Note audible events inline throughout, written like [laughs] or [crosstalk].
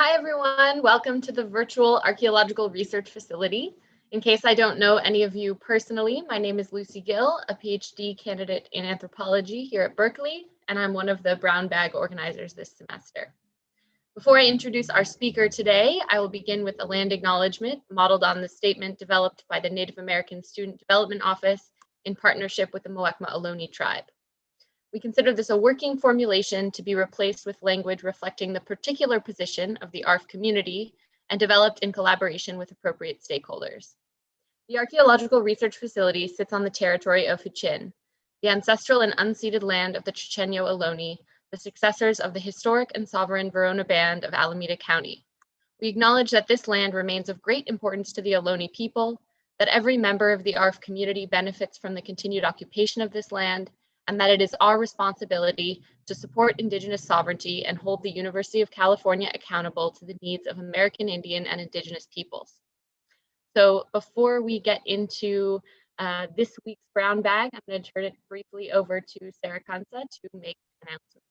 Hi, everyone. Welcome to the virtual archaeological research facility. In case I don't know any of you personally, my name is Lucy Gill, a PhD candidate in anthropology here at Berkeley, and I'm one of the brown bag organizers this semester. Before I introduce our speaker today, I will begin with a land acknowledgement modeled on the statement developed by the Native American Student Development Office in partnership with the Muwekma Ohlone tribe. We consider this a working formulation to be replaced with language reflecting the particular position of the ARF community and developed in collaboration with appropriate stakeholders. The Archaeological Research Facility sits on the territory of Huichin, the ancestral and unceded land of the Chochenyo Ohlone, the successors of the historic and sovereign Verona Band of Alameda County. We acknowledge that this land remains of great importance to the Ohlone people, that every member of the ARF community benefits from the continued occupation of this land, and that it is our responsibility to support Indigenous sovereignty and hold the University of California accountable to the needs of American Indian and Indigenous peoples. So before we get into uh, this week's brown bag, I'm going to turn it briefly over to Sarah Kansa to make announcements.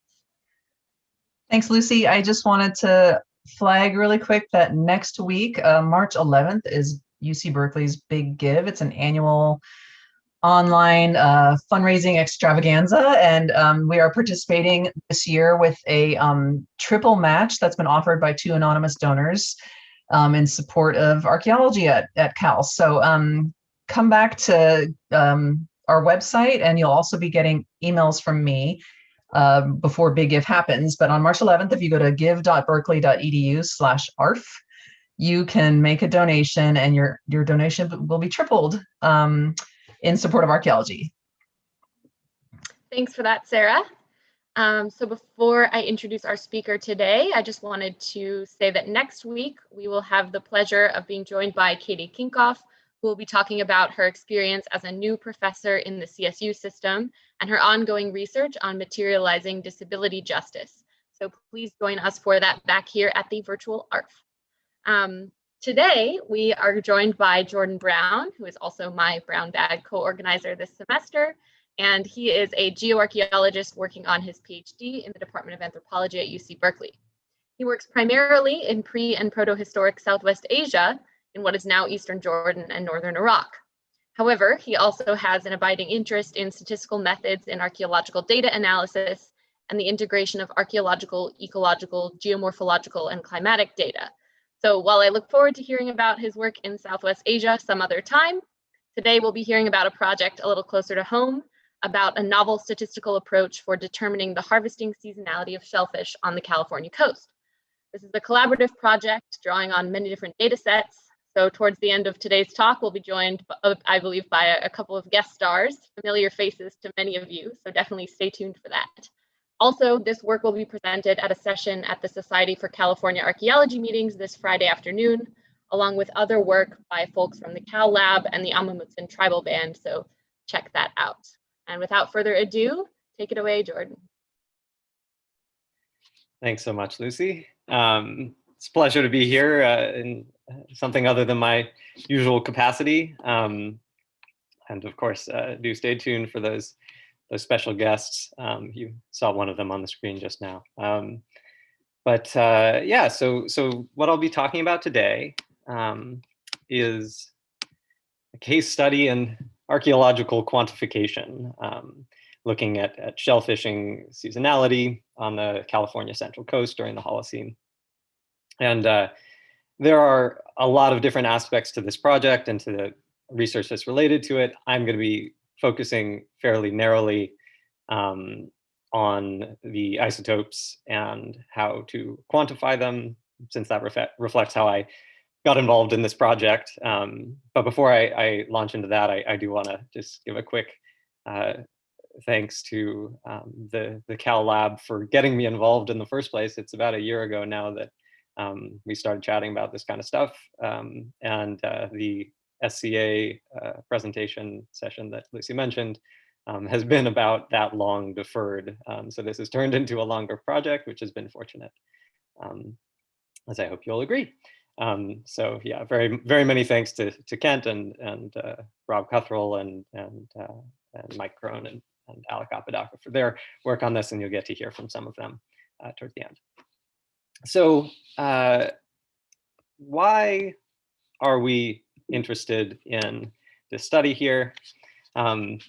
Thanks, Lucy. I just wanted to flag really quick that next week, uh, March 11th, is UC Berkeley's Big Give. It's an annual online uh, fundraising extravaganza, and um, we are participating this year with a um, triple match that's been offered by two anonymous donors um, in support of archaeology at, at Cal. So um, come back to um, our website, and you'll also be getting emails from me uh, before Big Give happens. But on March 11th, if you go to give.berkeley.edu slash ARF, you can make a donation and your, your donation will be tripled. Um, in support of archaeology. Thanks for that, Sarah. Um, so before I introduce our speaker today, I just wanted to say that next week we will have the pleasure of being joined by Katie Kinkopf, who will be talking about her experience as a new professor in the CSU system and her ongoing research on materializing disability justice. So please join us for that back here at the virtual ARF. Um, Today, we are joined by Jordan Brown, who is also my Brown Bag co-organizer this semester, and he is a geoarchaeologist working on his PhD in the Department of Anthropology at UC Berkeley. He works primarily in pre and proto-historic Southwest Asia in what is now Eastern Jordan and Northern Iraq. However, he also has an abiding interest in statistical methods in archaeological data analysis and the integration of archaeological, ecological, geomorphological, and climatic data, so while I look forward to hearing about his work in Southwest Asia some other time, today we'll be hearing about a project a little closer to home about a novel statistical approach for determining the harvesting seasonality of shellfish on the California coast. This is a collaborative project drawing on many different data sets. So towards the end of today's talk, we'll be joined, uh, I believe, by a, a couple of guest stars, familiar faces to many of you. So definitely stay tuned for that. Also, this work will be presented at a session at the Society for California Archaeology meetings this Friday afternoon, along with other work by folks from the Cal Lab and the Amah Mutsun Tribal Band, so check that out. And without further ado, take it away, Jordan. Thanks so much, Lucy. Um, it's a pleasure to be here uh, in something other than my usual capacity. Um, and of course, uh, do stay tuned for those those special guests. Um, you saw one of them on the screen just now. Um, but uh, yeah, so, so what I'll be talking about today um, is a case study in archaeological quantification, um, looking at, at shellfishing seasonality on the California Central Coast during the Holocene. And uh, there are a lot of different aspects to this project and to the research that's related to it. I'm going to be focusing fairly narrowly um, on the isotopes and how to quantify them, since that ref reflects how I got involved in this project. Um, but before I, I, launch into that, I, I do want to just give a quick uh, thanks to um, the, the Cal Lab for getting me involved in the first place. It's about a year ago now that um, we started chatting about this kind of stuff. Um, and uh, the SCA uh, presentation session that Lucy mentioned um, has been about that long deferred. Um, so this has turned into a longer project, which has been fortunate, um, as I hope you'll agree. Um, so yeah, very, very many thanks to, to Kent and, and uh, Rob Cuthrell and, and, uh, and Mike Grone and, and Alec Apodaca for their work on this, and you'll get to hear from some of them uh, towards the end. so uh, why are we interested in this study here? Um,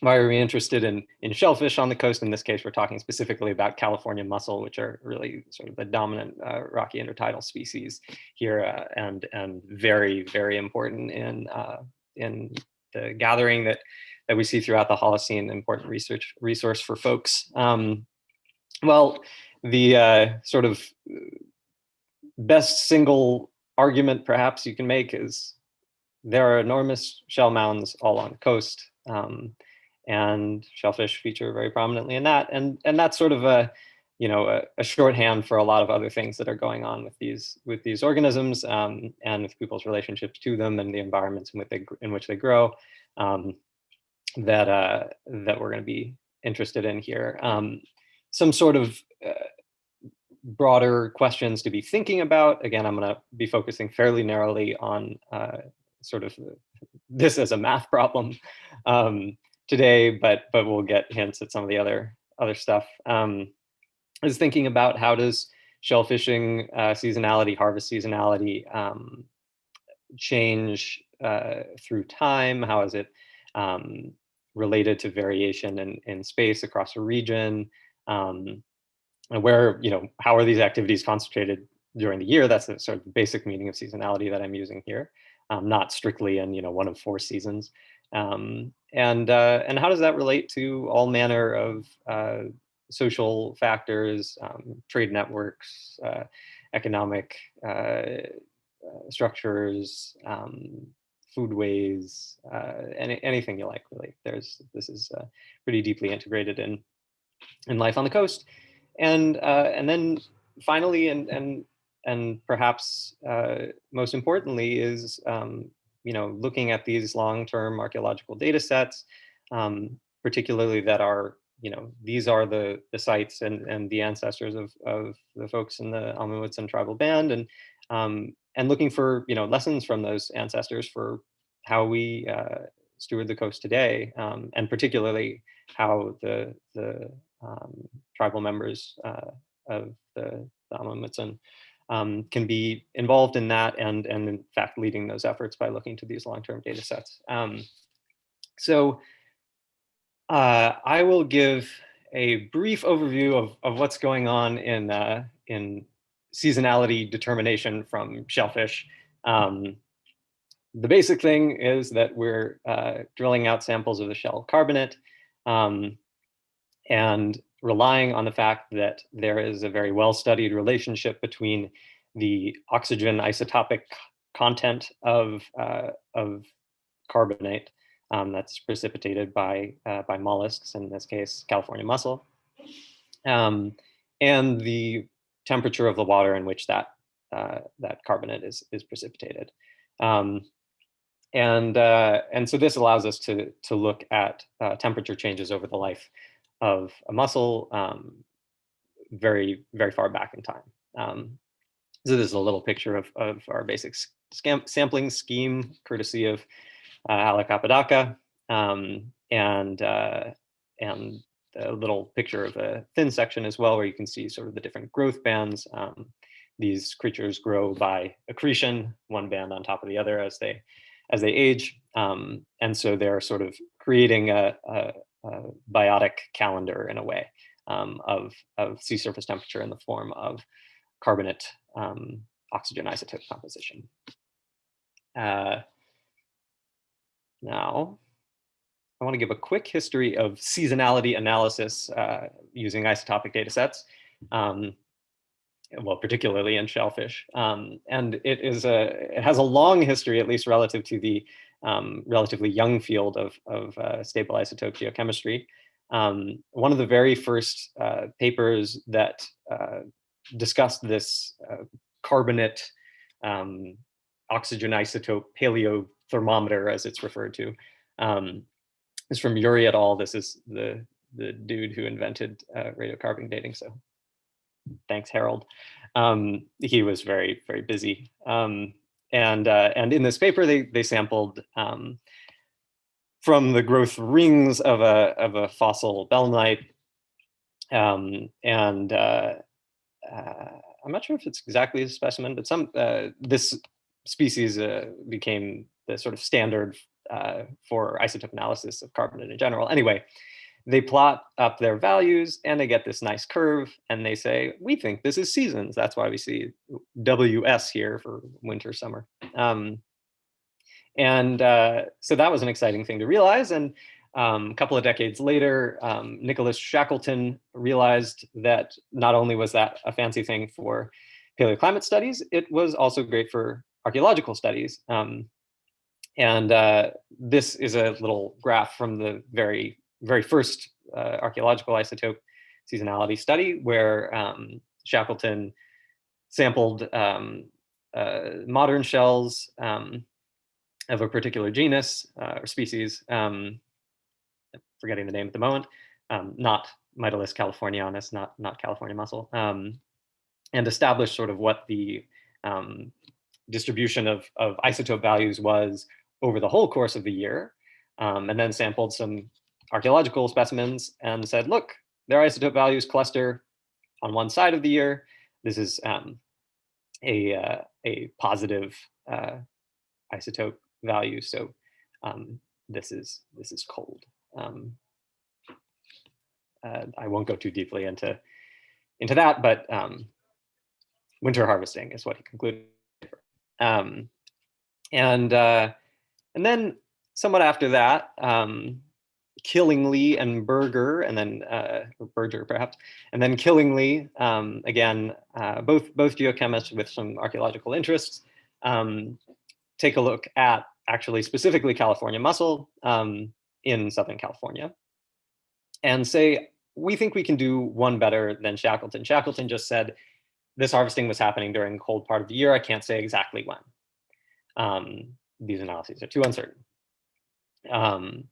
why are we interested in, in shellfish on the coast? In this case, we're talking specifically about California mussel, which are really sort of the dominant uh, rocky intertidal species here uh, and, and very, very important in, uh, in the gathering that, that we see throughout the Holocene, important research resource for folks. Um, well, the uh, sort of best single argument perhaps you can make is there are enormous shell mounds all on the coast. Um, and shellfish feature very prominently in that. And, and that's sort of a, you know, a, a shorthand for a lot of other things that are going on with these with these organisms um, and with people's relationships to them and the environments in which they in which they grow um, that uh, that we're going to be interested in here. Um, some sort of uh, broader questions to be thinking about. Again, I'm going to be focusing fairly narrowly on uh, sort of this as a math problem. Um, today, but but we'll get hints at some of the other other stuff. Um, I was thinking about how does shellfishing uh, seasonality, harvest seasonality um, change uh, through time? How is it um, related to variation in, in space across a region? Um, and where, you know, how are these activities concentrated during the year? That's the sort of basic meaning of seasonality that I'm using here, um, not strictly in, you know, one of four seasons. Um, and, uh, and how does that relate to all manner of uh, social factors, um, trade networks, uh, economic uh, uh, structures, um, foodways, uh, any, anything you like, really. There's, this is pretty deeply integrated in, in life on the coast. And, and then finally, and, and, and perhaps most importantly is um, you know, looking at these long-term archaeological data sets, um, particularly that are, you know, these are the, the sites and, and the ancestors of, of the folks in the Amah tribal band and, um, and looking for, you know, lessons from those ancestors for how we uh, steward the coast today, um, and particularly how the, the um, tribal members uh, of the, the um, can be involved in that and, and in fact leading those efforts by looking to these long-term data sets. Um, so uh, I will give a brief overview of, of what's going on in, uh, in seasonality determination from shellfish. Um, the basic thing is that we're uh, drilling out samples of the shell carbonate um, and relying on the fact that there is a very well-studied relationship between the oxygen isotopic content of, uh, of carbonate um, that's precipitated by, uh, by mollusks, in this case, California mussel, um, and the temperature of the water in which that, uh, that carbonate is, is precipitated. Um, and, uh, and so this allows us to, to look at uh, temperature changes over the life of a mussel um, very, very far back in time. Um, so this is a little picture of, of our basic sampling scheme, courtesy of uh, Alec Apodaca, um, and, uh, and a little picture of a thin section as well, where you can see sort of the different growth bands. Um, these creatures grow by accretion, one band on top of the other as they as they age. Um, and so they're sort of creating a, a, uh, biotic calendar in a way um, of, of sea surface temperature in the form of carbonate um, oxygen isotope composition. Uh, now, I want to give a quick history of seasonality analysis uh, using isotopic data sets, um, well, particularly in shellfish. Um, and it is a, it has a long history, at least relative to the um, relatively young field of, of uh, stable isotope geochemistry. Um, one of the very first uh, papers that uh, discussed this uh, carbonate um, oxygen isotope paleothermometer, as it's referred to, um, is from Urey et al. This is the, the dude who invented uh, radiocarbon dating. So thanks, Harold. Um, he was very, very busy. Um, and, uh, and in this paper, they, they sampled um, from the growth rings of a, of a fossil belemnite. Um, and uh, uh, I'm not sure if it's exactly a specimen, but some uh, this species uh, became the sort of standard uh, for isotope analysis of carbon in general. Anyway, they plot up their values and they get this nice curve and they say, we think this is seasons. That's why we see WS here for winter, summer. Um, and uh, so that was an exciting thing to realize. And um, a couple of decades later, um, Nicholas Shackleton realized that not only was that a fancy thing for paleoclimate studies, it was also great for archaeological studies. Um, and uh, this is a little graph from the very, very first uh, archaeological isotope seasonality study where um, Shackleton sampled um, uh, modern shells um, of a particular genus uh, or species, um, forgetting the name at the moment, um, not Mytilus californianus, not, not California mussel, and established sort of what the distribution of, of isotope values was over the whole course of the year, um, and then sampled some archaeological specimens and said, look, their isotope values cluster on one side of the year. This is um, a, uh, a positive uh, isotope value. So um, this is this is cold. Um, uh, I won't go too deeply into into that, but um, winter harvesting is what he concluded. Um, and uh, and then somewhat after that, um, Killingley and Berger, and then uh, Berger perhaps, and then Killingley um, again, uh, both both geochemists with some archaeological interests, um, take a look at actually specifically California mussel um, in Southern California, and say we think we can do one better than Shackleton. Shackleton just said this harvesting was happening during the cold part of the year. I can't say exactly when. Um, these analyses are too uncertain. Um,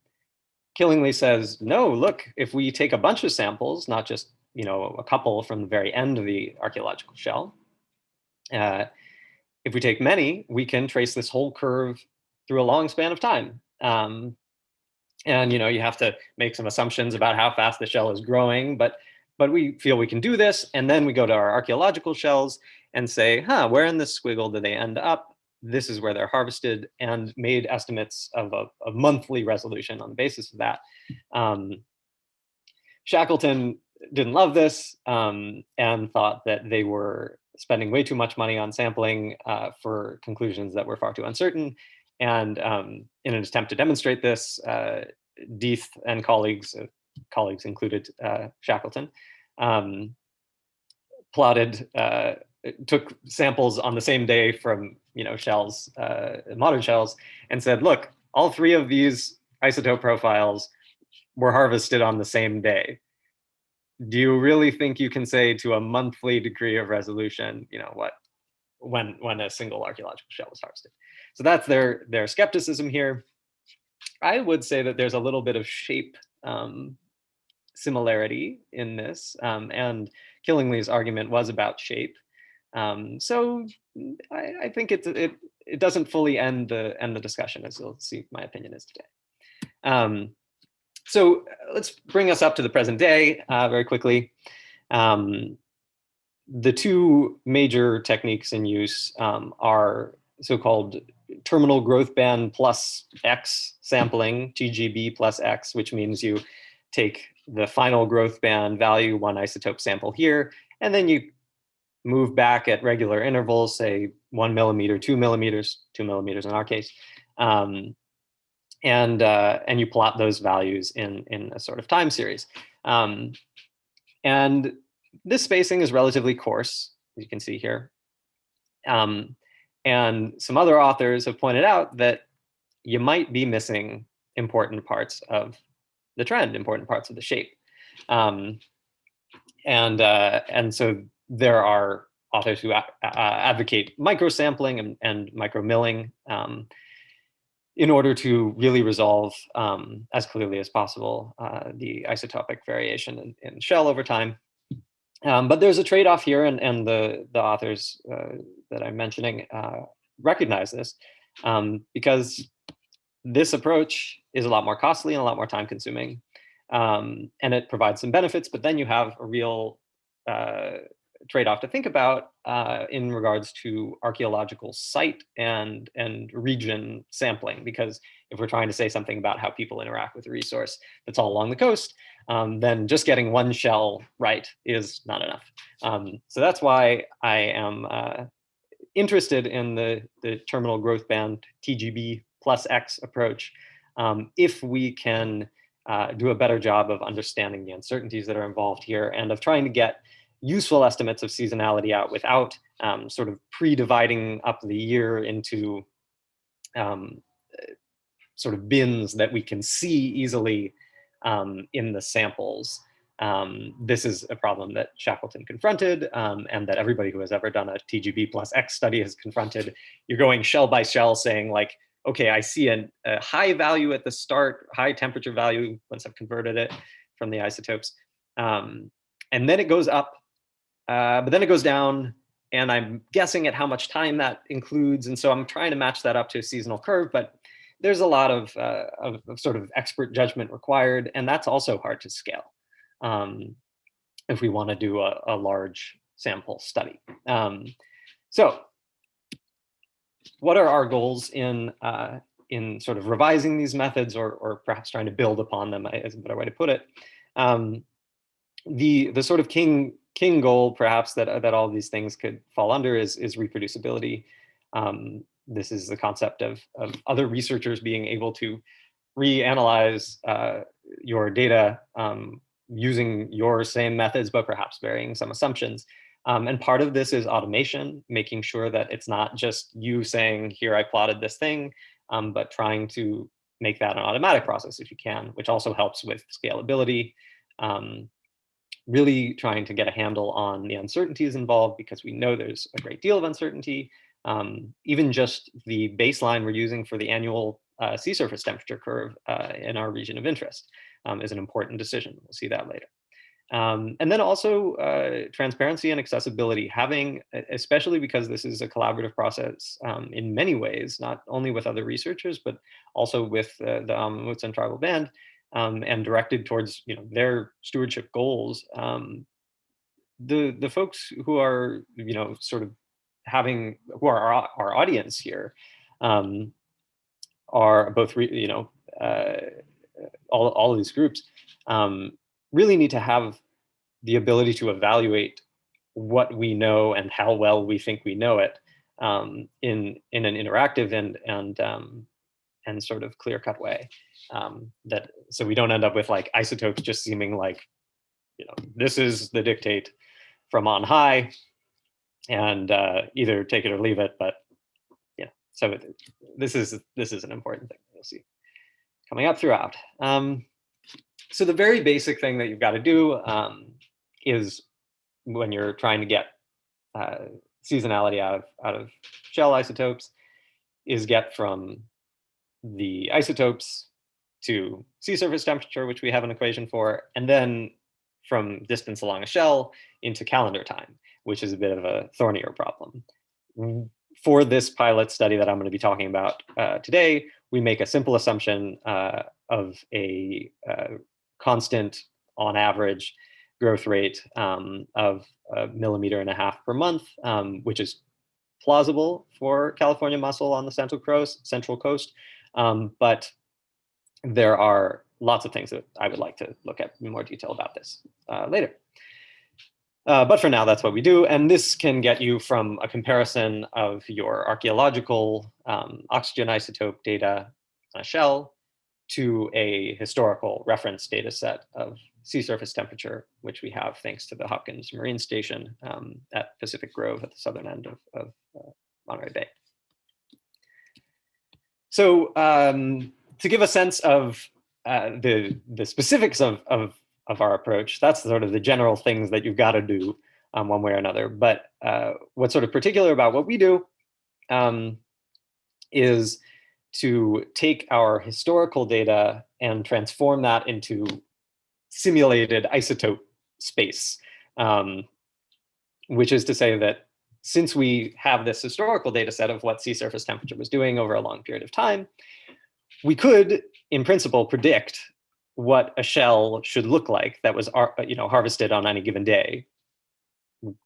Killingley says, no, look, if we take a bunch of samples, not just you know a couple from the very end of the archaeological shell, uh, if we take many, we can trace this whole curve through a long span of time. Um, and you know you have to make some assumptions about how fast the shell is growing, but but we feel we can do this. And then we go to our archaeological shells and say, huh, where in this squiggle do they end up? This is where they're harvested and made estimates of a, a monthly resolution on the basis of that. Um, Shackleton didn't love this um, and thought that they were spending way too much money on sampling uh, for conclusions that were far too uncertain. And um, in an attempt to demonstrate this, uh, Deith and colleagues, uh, colleagues included uh, Shackleton, um, plotted uh, took samples on the same day from you know shells, uh, modern shells, and said, look, all three of these isotope profiles were harvested on the same day. Do you really think you can say to a monthly degree of resolution, you know, what when when a single archaeological shell was harvested? So that's their their skepticism here. I would say that there's a little bit of shape um, similarity in this, um, and Killingley's argument was about shape. Um, so I, I, think it, it, it doesn't fully end the, end the discussion as you'll see my opinion is today. Um, so uh, let's bring us up to the present day uh, very quickly. Um, the two major techniques in use um, are so-called terminal growth band plus X sampling, TGB plus X, which means you take the final growth band value, one isotope sample here, and then you move back at regular intervals, say one millimeter, two millimeters, two millimeters in our case, um, and uh, and you plot those values in in a sort of time series. Um, and this spacing is relatively coarse, as you can see here. Um, and some other authors have pointed out that you might be missing important parts of the trend, important parts of the shape. Um, and uh, and so there are authors who advocate microsampling and, and micromilling um, in order to really resolve um, as clearly as possible uh, the isotopic variation in, in shell over time. Um, but there's a trade-off here, and, and the, the authors uh, that I'm mentioning uh, recognize this um, because this approach is a lot more costly and a lot more time consuming. Um, and it provides some benefits, but then you have a real uh, trade-off to think about uh, in regards to archaeological site and, and region sampling, because if we're trying to say something about how people interact with a resource that's all along the coast, um, then just getting one shell right is not enough. Um, so that's why I am uh, interested in the, the terminal growth band TGB plus X approach. Um, if we can uh, do a better job of understanding the uncertainties that are involved here and of trying to get useful estimates of seasonality out without um, sort of pre-dividing up the year into um, sort of bins that we can see easily um, in the samples. Um, this is a problem that Shackleton confronted um, and that everybody who has ever done a TGB plus X study has confronted. You're going shell by shell saying like, okay, I see an, a high value at the start, high temperature value once I've converted it from the isotopes. Um, and then it goes up, uh, but then it goes down and I'm guessing at how much time that includes. And so I'm trying to match that up to a seasonal curve, but there's a lot of, uh, of, of, sort of expert judgment required, and that's also hard to scale um, if we want to do a, a, large sample study. Um, so what are our goals in uh, in sort of revising these methods or, or perhaps trying to build upon them is a better way to put it. Um, the the sort of king king goal perhaps that that all these things could fall under is is reproducibility. Um, this is the concept of, of other researchers being able to reanalyze uh, your data um, using your same methods, but perhaps varying some assumptions. Um, and part of this is automation, making sure that it's not just you saying, here I plotted this thing, um, but trying to make that an automatic process if you can, which also helps with scalability. Um, really trying to get a handle on the uncertainties involved because we know there's a great deal of uncertainty. Um, even just the baseline we're using for the annual uh, sea surface temperature curve uh, in our region of interest um, is an important decision. We'll see that later. Um, and then also uh, transparency and accessibility, having, especially because this is a collaborative process um, in many ways, not only with other researchers, but also with uh, the Mutsun Tribal Band um, and directed towards you know, their stewardship goals. Um, the, the folks who are, you know, sort of having, who are our, our audience here, um, are both, you know, uh, all, all of these groups, um, really need to have the ability to evaluate what we know and how well we think we know it um, in in an interactive and and um, and sort of clear cut way. Um, that so we don't end up with like isotopes just seeming like you know this is the dictate from on high, and uh, either take it or leave it. But yeah, so it, this is this is an important thing you'll see coming up throughout. Um, so the very basic thing that you've got to do um, is when you're trying to get uh, seasonality out of out of shell isotopes is get from the isotopes to sea surface temperature, which we have an equation for, and then from distance along a shell into calendar time, which is a bit of a thornier problem. For this pilot study that I'm going to be talking about uh, today, we make a simple assumption uh, of a uh, constant on average growth rate um, of a millimeter and a half per month, um, which is plausible for California mussel on the central coast, central coast. Um, but there are lots of things that I would like to look at in more detail about this uh, later. Uh, but for now, that's what we do. And this can get you from a comparison of your archaeological um, oxygen isotope data on a shell to a historical reference data set of sea surface temperature, which we have thanks to the Hopkins Marine Station um, at Pacific Grove at the southern end of, of uh, Monterey Bay. So um, to give a sense of uh, the, the specifics of, of, of our approach, that's sort of the general things that you've got to do um, one way or another. But uh, what's sort of particular about what we do um, is to take our historical data and transform that into simulated isotope space, um, which is to say that since we have this historical data set of what sea surface temperature was doing over a long period of time, we could, in principle, predict what a shell should look like that was you know, harvested on any given day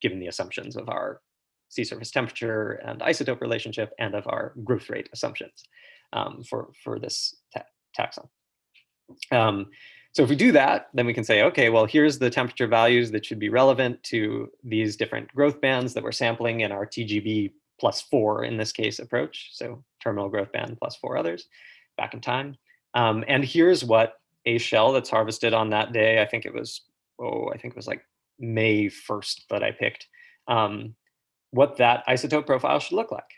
given the assumptions of our sea surface temperature and isotope relationship and of our growth rate assumptions um, for, for this ta taxon. Um, so if we do that, then we can say, okay, well, here's the temperature values that should be relevant to these different growth bands that we're sampling in our TGB plus four, in this case, approach. So terminal growth band plus four others back in time. Um, and here's what a shell that's harvested on that day, I think it was, oh, I think it was like May 1st that I picked, um, what that isotope profile should look like.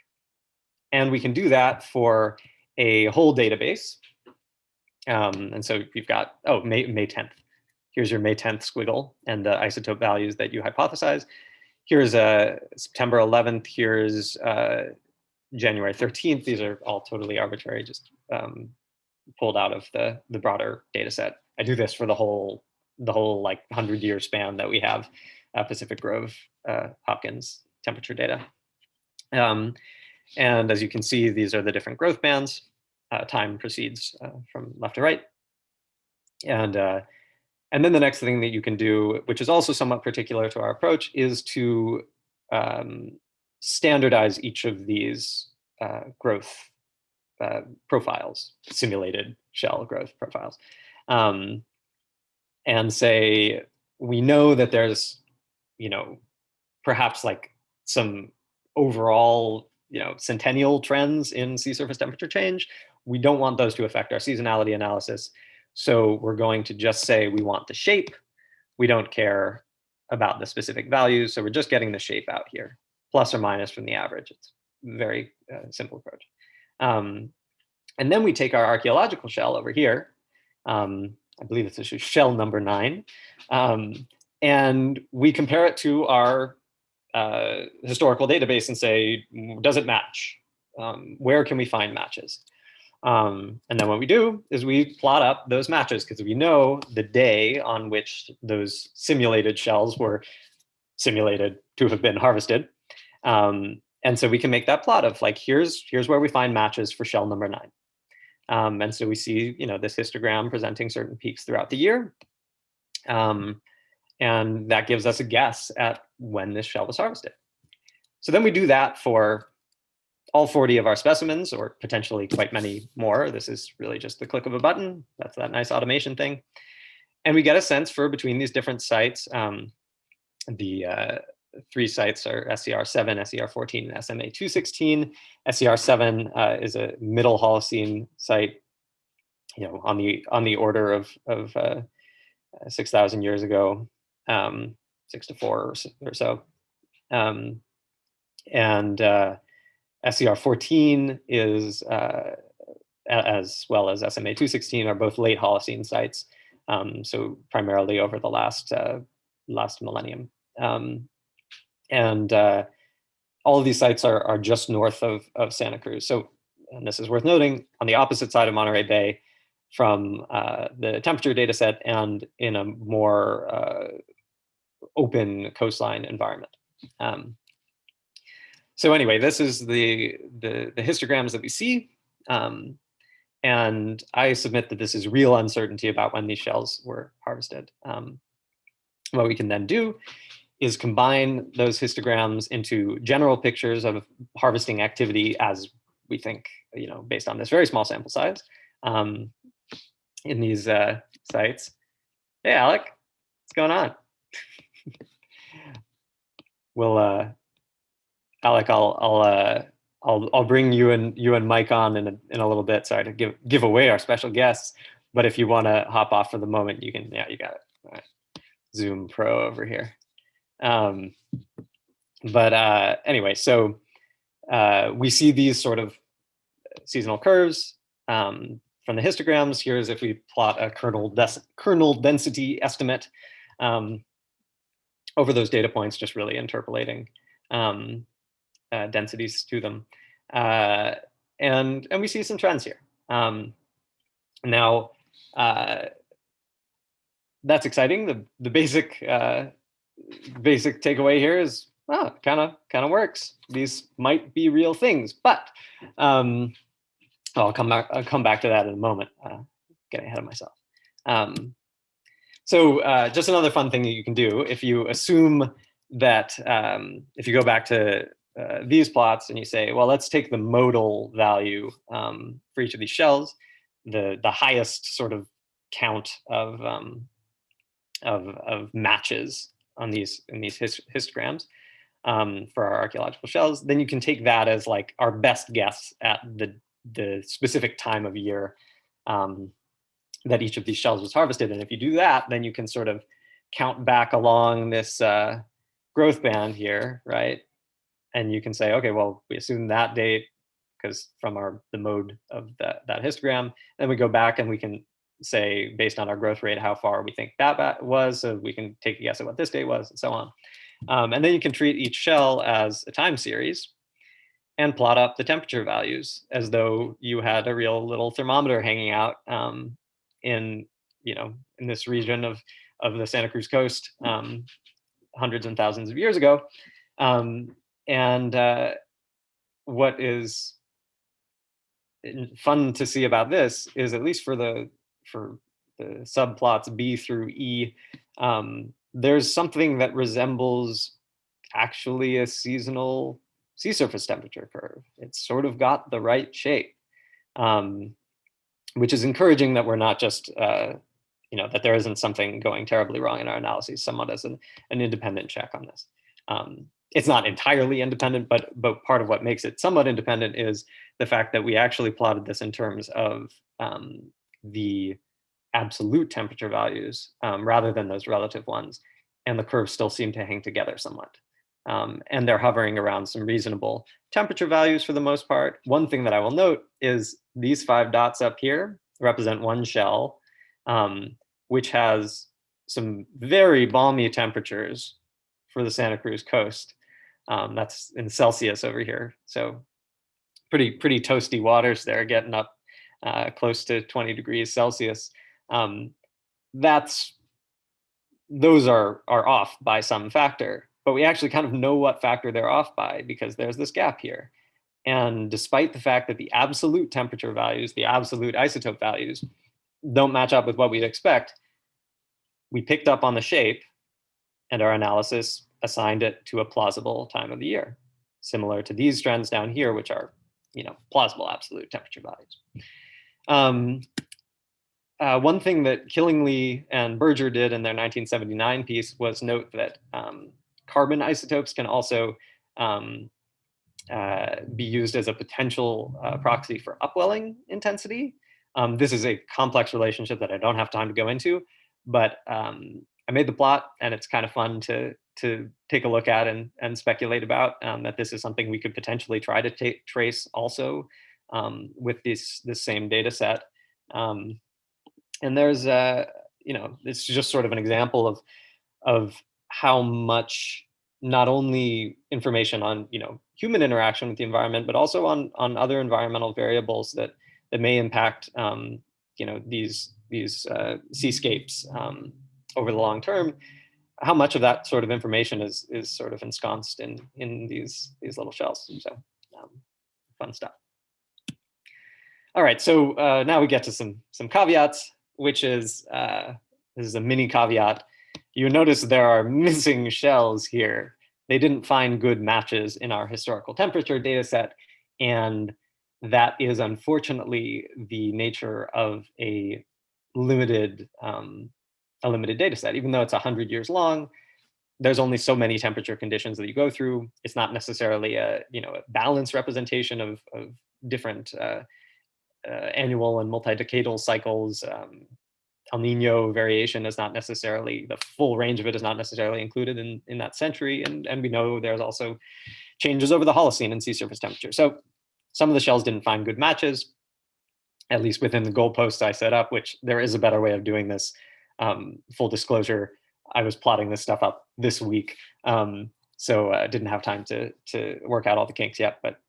And we can do that for a whole database. Um, and so you've got, oh, May, May 10th. Here's your May 10th squiggle and the isotope values that you hypothesize. Here's uh, September 11th. Here's uh, January 13th. These are all totally arbitrary, just um, pulled out of the, the broader data set. I do this for the whole, the whole like 100 year span that we have Pacific Grove uh, Hopkins temperature data. Um, and as you can see, these are the different growth bands. Uh, time proceeds uh, from left to right. And, uh, and then the next thing that you can do, which is also somewhat particular to our approach, is to um, standardize each of these uh, growth uh, profiles, simulated shell growth profiles. Um, and say, we know that there's, you know, perhaps like some overall you know, centennial trends in sea surface temperature change. We don't want those to affect our seasonality analysis. So we're going to just say we want the shape. We don't care about the specific values. So we're just getting the shape out here, plus or minus from the average. It's very uh, simple approach. Um, and then we take our archaeological shell over here. Um, I believe it's shell number nine. Um, and we compare it to our uh, historical database and say, does it match? Um, where can we find matches? Um, and then what we do is we plot up those matches because we know the day on which those simulated shells were simulated to have been harvested. Um, and so we can make that plot of like, here's, here's where we find matches for shell number nine. Um, and so we see, you know, this histogram presenting certain peaks throughout the year. Um, and that gives us a guess at when this shell was harvested. So then we do that for all 40 of our specimens, or potentially quite many more. This is really just the click of a button. That's that nice automation thing. And we get a sense for between these different sites. Um, the uh, three sites are SCR7, SCR14, and SMA216. SCR7 uh, is a middle Holocene site, you know, on the on the order of of uh, 6,000 years ago um, six to four or, so. Um, and uh, SCR 14 is, uh, as well as SMA 216 are both late Holocene sites. Um, so primarily over the last, uh, last millennium. Um, and uh, all of these sites are, are just north of, of Santa Cruz. So, and this is worth noting, on the opposite side of Monterey Bay from uh, the temperature data set and in a more uh, open coastline environment. Um, so anyway, this is the, the, the histograms that we see. Um, and I submit that this is real uncertainty about when these shells were harvested. Um, what we can then do is combine those histograms into general pictures of harvesting activity as we think, you know, based on this very small sample size um, in these uh, sites. Hey, Alec, what's going on? [laughs] we'll uh, Alec, I'll I'll uh, I'll I'll bring you and you and Mike on in a, in a little bit. Sorry to give give away our special guests, but if you want to hop off for the moment, you can. Yeah, you got it. Zoom Pro over here. Um, but uh, anyway, so uh, we see these sort of seasonal curves um, from the histograms. Here's if we plot a kernel, kernel density estimate. Um, over those data points, just really interpolating um, uh, densities to them. Uh, and, and we see some trends here. Um, now, uh, that's exciting. The, the basic, uh, basic takeaway here is, well, kind of kind of works. These might be real things, but um, I'll come back. I'll come back to that in a moment. Uh, getting ahead of myself. Um, so uh, just another fun thing that you can do if you assume that um, if you go back to uh, these plots and you say, well, let's take the modal value um, for each of these shells, the the highest sort of count of um, of, of matches on these in these hist histograms um, for our archaeological shells, then you can take that as like our best guess at the the specific time of year um, that each of these shells was harvested. And if you do that, then you can sort of count back along this uh, growth band here, right? And you can say, okay, well, we assume that date because from our the mode of that, that histogram, then we go back and we can say, based on our growth rate, how far we think that was, so we can take a guess at what this date was and so on. Um, and then you can treat each shell as a time series and plot up the temperature values as though you had a real little thermometer hanging out um, in, you know, in this region of, of the Santa Cruz coast um, hundreds and thousands of years ago. Um, and uh, what is fun to see about this is at least for the for the subplots B through E, um, there's something that resembles actually a seasonal sea surface temperature curve. It's sort of got the right shape, um, which is encouraging that we're not just, uh, you know, that there isn't something going terribly wrong in our analyses, somewhat as an, an independent check on this. Um, it's not entirely independent, but but part of what makes it somewhat independent is the fact that we actually plotted this in terms of um, the absolute temperature values um, rather than those relative ones. And the curves still seem to hang together somewhat. Um, and they're hovering around some reasonable temperature values for the most part. One thing that I will note is these five dots up here represent one shell, um, which has some very balmy temperatures for the Santa Cruz coast. Um, that's in Celsius over here. So pretty, pretty toasty waters there getting up uh, close to 20 degrees Celsius, um, that's those are are off by some factor. But we actually kind of know what factor they're off by because there's this gap here. And despite the fact that the absolute temperature values, the absolute isotope values, don't match up with what we'd expect, we picked up on the shape and our analysis assigned it to a plausible time of the year, similar to these trends down here, which are you know, plausible absolute temperature values. Um, uh, one thing that Killingley and Berger did in their 1979 piece was note that um, carbon isotopes can also um, uh, be used as a potential uh, proxy for upwelling intensity. Um, this is a complex relationship that I don't have time to go into, but um, I made the plot and it's kind of fun to, to take a look at and, and speculate about um, that this is something we could potentially try to trace also um, with this this same data set. Um, and there's uh, you know it's just sort of an example of of how much not only information on you know human interaction with the environment, but also on on other environmental variables that that may impact um, you know these these uh, seascapes um, over the long term. How much of that sort of information is is sort of ensconced in in these these little shells? So um, fun stuff. All right, so uh, now we get to some some caveats, which is uh, this is a mini caveat. You notice there are [laughs] missing shells here. They didn't find good matches in our historical temperature data set, and that is unfortunately the nature of a limited um, a limited data set. Even though it's 100 years long, there's only so many temperature conditions that you go through. It's not necessarily a you know a balanced representation of, of different uh, uh, annual and multi-decadal cycles. Um, El Nino variation is not necessarily, the full range of it is not necessarily included in, in that century. And, and we know there's also changes over the Holocene and sea surface temperature. So some of the shells didn't find good matches, at least within the goalposts I set up, which there is a better way of doing this. Um, full disclosure, I was plotting this stuff up this week. Um, so I uh, didn't have time to, to work out all the kinks yet, but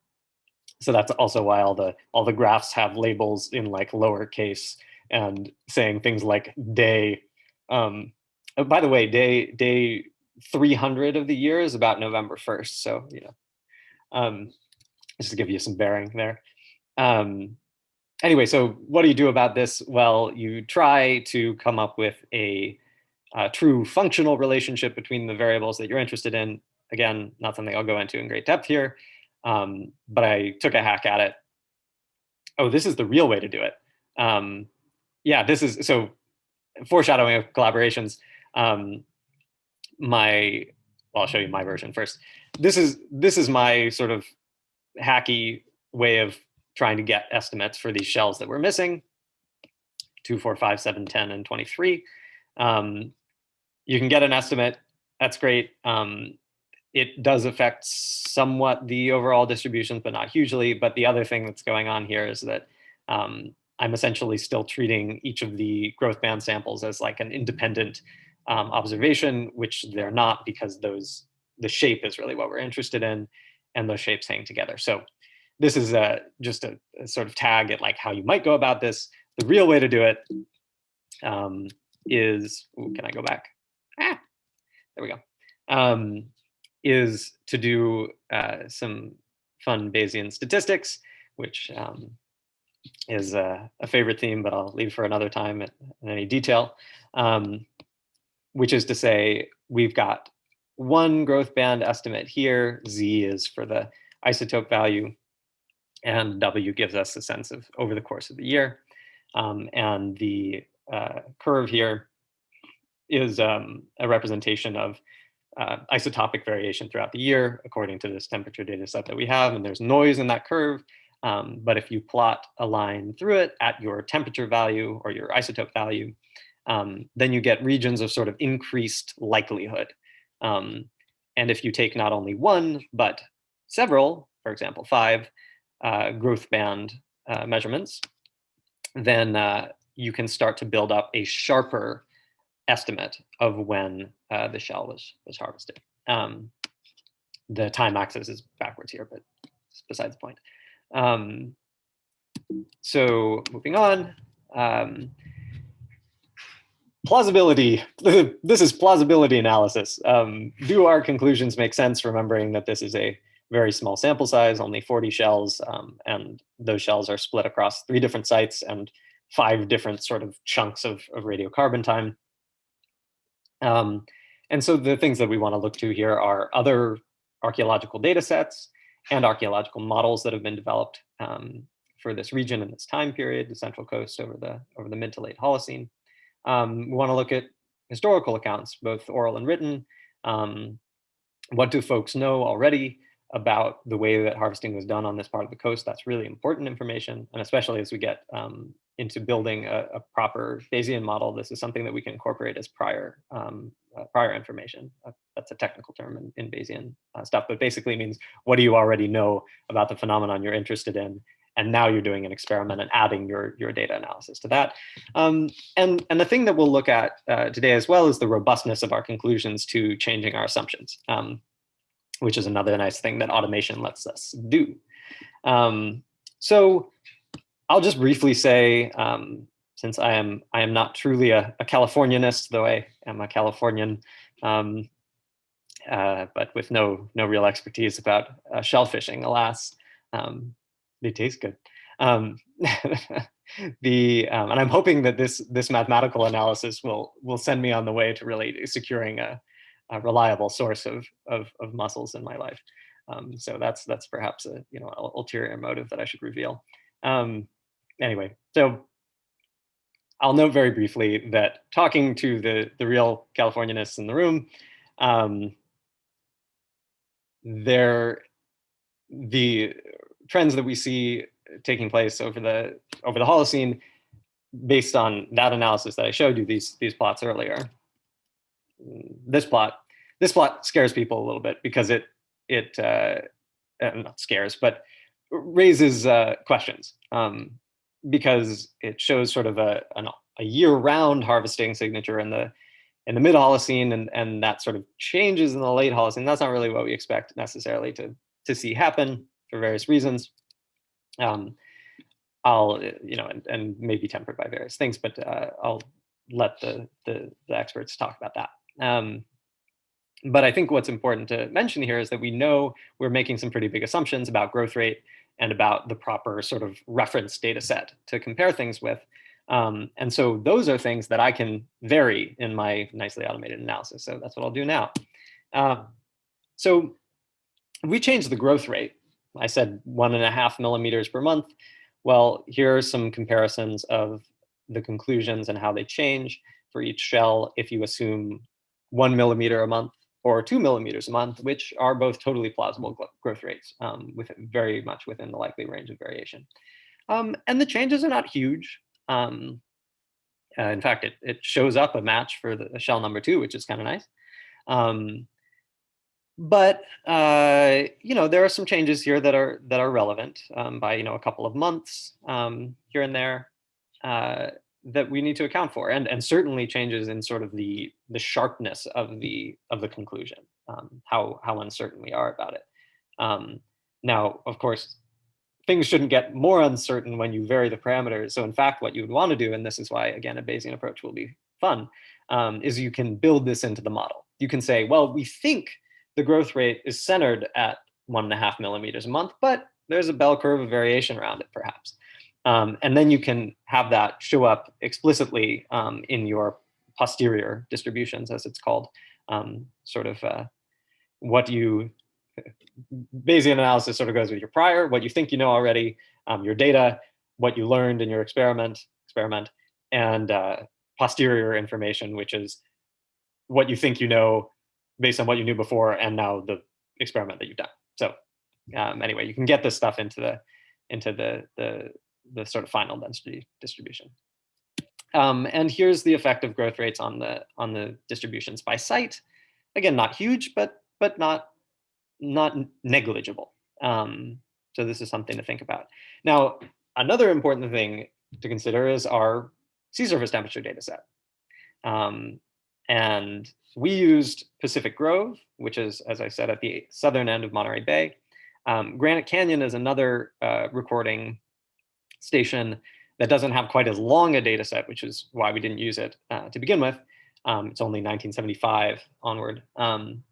so that's also why all the all the graphs have labels in like lowercase and saying things like day. Um, oh, by the way, day day 300 of the year is about November 1st. So, you know, um, just to give you some bearing there. Um, anyway, so what do you do about this? Well, you try to come up with a uh, true functional relationship between the variables that you're interested in. Again, not something I'll go into in great depth here, um, but I took a hack at it. Oh, this is the real way to do it. Um, yeah, this is, so foreshadowing of collaborations. Um, my, well, I'll show you my version first. This is, this is my sort of hacky way of trying to get estimates for these shells that we're missing, 2, 4, 5, 7, 10, and 23. Um, you can get an estimate. That's great. Um, it does affect somewhat the overall distributions, but not hugely. But the other thing that's going on here is that um, I'm essentially still treating each of the growth band samples as like an independent um, observation, which they're not because those the shape is really what we're interested in and those shapes hang together. So this is a, just a, a sort of tag at like how you might go about this. The real way to do it um, is, ooh, can I go back? Ah, there we go. Um, is to do uh, some fun Bayesian statistics, which um, is a, a, favorite theme, but I'll leave for another time in any detail, um, which is to say we've got one growth band estimate here, Z is for the isotope value, and W gives us a sense of over the course of the year. Um, and the uh, curve here is um, a representation of uh, isotopic variation throughout the year according to this temperature data set that we have. And there's noise in that curve. Um, but if you plot a line through it at your temperature value or your isotope value, um, then you get regions of sort of increased likelihood. Um, and if you take not only one, but several, for example, five uh, growth band uh, measurements, then uh, you can start to build up a sharper estimate of when uh, the shell was, was harvested. Um, the time axis is backwards here, but besides the point. Um, so moving on, um, plausibility. [laughs] this is plausibility analysis. Um, do our conclusions make sense, remembering that this is a very small sample size, only 40 shells, um, and those shells are split across three different sites and five different sort of chunks of, of radiocarbon time. Um, and so the things that we want to look to here are other archaeological data sets and archaeological models that have been developed um, for this region in this time period, the Central Coast over the over the mid to late Holocene. Um, we want to look at historical accounts, both oral and written. Um, what do folks know already about the way that harvesting was done on this part of the coast? That's really important information, and especially as we get um, into building a, a, proper Bayesian model, this is something that we can incorporate as prior um, uh, prior information. Uh, that's a technical term in, in Bayesian uh, stuff, but basically means what do you already know about the phenomenon you're interested in, and now you're doing an experiment and adding your your data analysis to that. Um, and and the thing that we'll look at uh, today as well is the robustness of our conclusions to changing our assumptions, um, which is another nice thing that automation lets us do. Um, so I'll just briefly say, um, since I am I am not truly a, a Californianist, though I am a Californian, um, uh, but with no no real expertise about uh, shellfishing, alas. Um, they taste good. Um, [laughs] the um, and I'm hoping that this this mathematical analysis will will send me on the way to really securing a, a reliable source of, of, of mussels in my life. Um, so that's that's perhaps a you know ulterior motive that I should reveal. Um, anyway, so I'll note very briefly that talking to the, the real Californianists in the room, um, there, the trends that we see taking place over the over the Holocene, based on that analysis that I showed you these these plots earlier. This plot, this plot scares people a little bit because it it uh, not scares, but raises uh, questions. Um, because it shows sort of a, an, a year-round harvesting signature in the in the mid Holocene, and and that sort of changes in the late Holocene. That's not really what we expect necessarily to to see happen for various reasons. Um, I'll you know and, and maybe tempered by various things, but uh, I'll let the, the, the experts talk about that. Um, but I think what's important to mention here is that we know we're making some pretty big assumptions about growth rate and about the proper sort of reference data set to compare things with. Um, and so those are things that I can vary in my nicely automated analysis. So that's what I'll do now. Uh, so we change the growth rate. I said one and a half millimeters per month. Well, here are some comparisons of the conclusions and how they change for each shell if you assume one millimeter a month or two millimeters a month, which are both totally plausible growth rates, um, with very much within the likely range of variation. Um, and the changes are not huge. Um, uh, in fact, it, it shows up a match for the shell number two, which is kind of nice. Um, but uh, you know, there are some changes here that are that are relevant um, by you know a couple of months um, here and there. Uh, that we need to account for and and certainly changes in sort of the the sharpness of the of the conclusion um, how how uncertain we are about it. Um, now of course things shouldn't get more uncertain when you vary the parameters. So in fact what you would want to do and this is why again a Bayesian approach will be fun um, is you can build this into the model. You can say well we think the growth rate is centered at one and a half millimeters a month but there's a bell curve of variation around it perhaps um, and then you can have that show up explicitly um, in your posterior distributions, as it's called, um, sort of uh, what you, [laughs] Bayesian analysis sort of goes with your prior, what you think you know already, um, your data, what you learned in your experiment, experiment, and uh, posterior information, which is what you think you know based on what you knew before and now the experiment that you've done. So um, anyway, you can get this stuff into the into the the the sort of final density distribution. Um, and here's the effect of growth rates on the on the distributions by site. Again, not huge, but but not not negligible. Um, so this is something to think about. Now, another important thing to consider is our sea surface temperature data set. Um, and we used Pacific Grove, which is, as I said, at the southern end of Monterey Bay. Um, Granite Canyon is another uh, recording station that doesn't have quite as long a data set, which is why we didn't use it uh, to begin with. Um, it's only 1975 onward. Um,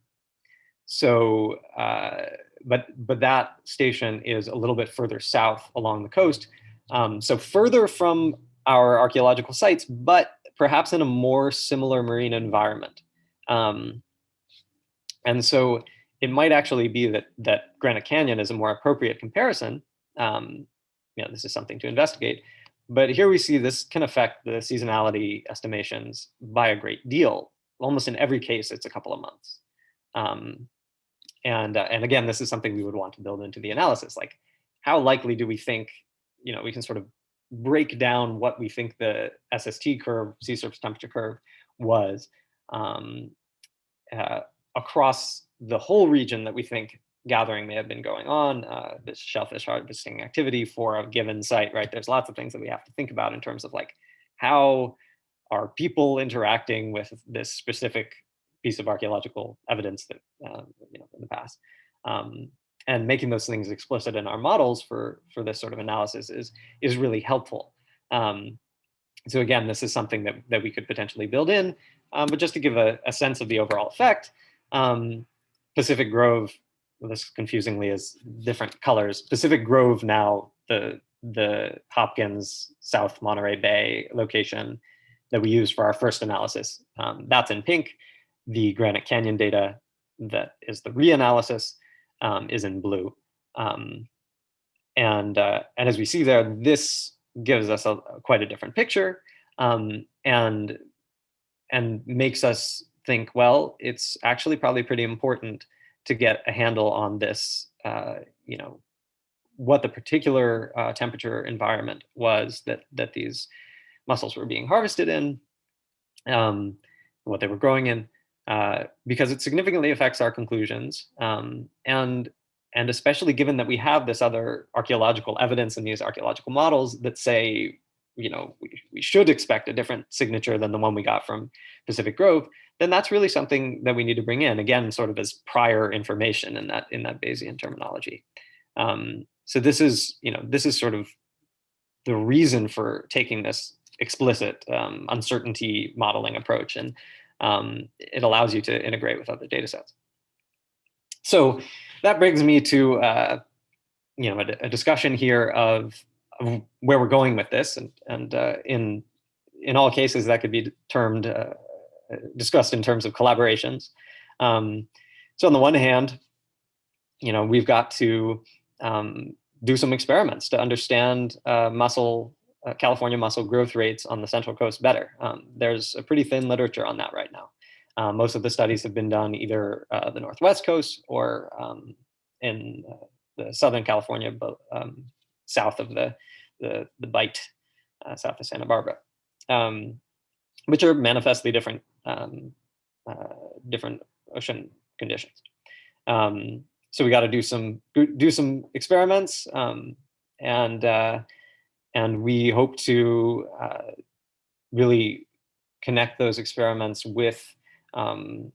so, uh, but, but that station is a little bit further south along the coast. Um, so further from our archeological sites, but perhaps in a more similar marine environment. Um, and so it might actually be that, that Granite Canyon is a more appropriate comparison um, you know, this is something to investigate. But here we see this can affect the seasonality estimations by a great deal. Almost in every case, it's a couple of months. Um, and, uh, and again, this is something we would want to build into the analysis. Like, how likely do we think, you know, we can sort of break down what we think the SST curve, sea surface temperature curve, was um, uh, across the whole region that we think gathering may have been going on, uh, this shellfish harvesting activity for a given site, right? There's lots of things that we have to think about in terms of like, how are people interacting with this specific piece of archaeological evidence that, uh, you know, in the past. Um, and making those things explicit in our models for, for this sort of analysis is, is really helpful. Um, so again, this is something that, that we could potentially build in, um, but just to give a, a sense of the overall effect, um, Pacific Grove this confusingly is different colors. Pacific Grove now, the, the Hopkins South Monterey Bay location that we used for our first analysis, um, that's in pink. The Granite Canyon data that is the reanalysis um, is in blue. Um, and, uh, and as we see there, this gives us a, quite a different picture um, and, and makes us think, well, it's actually probably pretty important to get a handle on this, uh, you know, what the particular uh, temperature environment was that that these mussels were being harvested in, um, what they were growing in, uh, because it significantly affects our conclusions. Um, and and especially given that we have this other archaeological evidence in these archaeological models that say, you know, we, we should expect a different signature than the one we got from Pacific Grove, then that's really something that we need to bring in again, sort of as prior information in that in that Bayesian terminology. Um, so this is, you know, this is sort of the reason for taking this explicit um, uncertainty modeling approach, and um, it allows you to integrate with other data sets. So that brings me to, uh, you know, a, a discussion here of of where we're going with this, and and uh, in in all cases that could be termed uh, discussed in terms of collaborations. Um, so on the one hand, you know, we've got to um, do some experiments to understand uh, uh, California mussel growth rates on the Central Coast better. Um, there's a pretty thin literature on that right now. Uh, most of the studies have been done either uh, the Northwest Coast or um, in uh, the Southern California, but um, south of the, the, the Bight, uh, south of Santa Barbara, um, which are manifestly different, um, different ocean conditions. Um, so we got to do some do some experiments, um, and uh, and we hope to uh, really connect those experiments with um,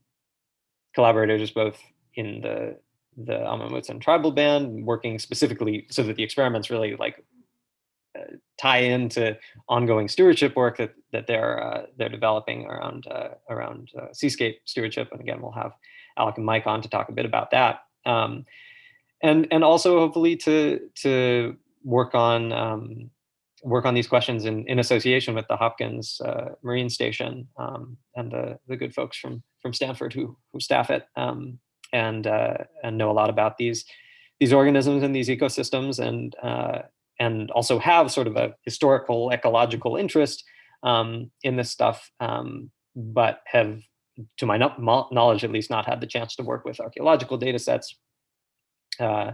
collaborators both in the the Amah Mutsun tribal band, working specifically so that the experiments really like uh, tie into ongoing stewardship work that that they're uh, they're developing around uh, around uh, seascape stewardship. And again, we'll have Alec and Mike on to talk a bit about that. Um, and and also hopefully to to work on um, work on these questions in, in association with the Hopkins uh, Marine Station um, and the the good folks from from Stanford who who staff it um, and uh, and know a lot about these these organisms and these ecosystems and uh, and also have sort of a historical ecological interest um, in this stuff, um, but have to my knowledge, at least not had the chance to work with archaeological data sets uh,